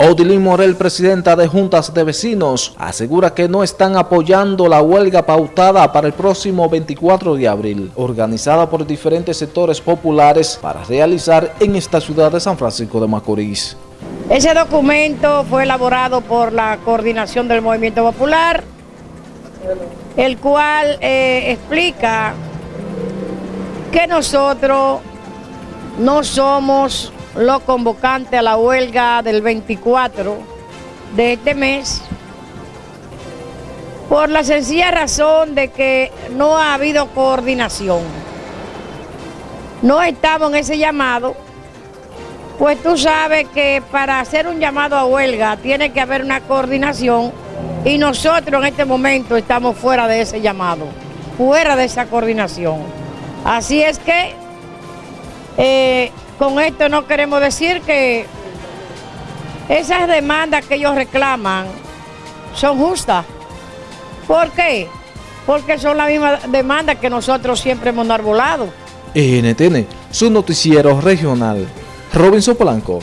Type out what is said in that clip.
Odilín Morel, presidenta de Juntas de Vecinos, asegura que no están apoyando la huelga pautada para el próximo 24 de abril, organizada por diferentes sectores populares para realizar en esta ciudad de San Francisco de Macorís. Ese documento fue elaborado por la coordinación del Movimiento Popular, el cual eh, explica que nosotros no somos los convocantes a la huelga del 24 de este mes por la sencilla razón de que no ha habido coordinación. No estamos en ese llamado, pues tú sabes que para hacer un llamado a huelga tiene que haber una coordinación y nosotros en este momento estamos fuera de ese llamado, fuera de esa coordinación. Así es que eh, con esto no queremos decir que esas demandas que ellos reclaman son justas. ¿Por qué? Porque son las mismas demandas que nosotros siempre hemos arbolado. NTN, su noticiero regional. Robinson Polanco.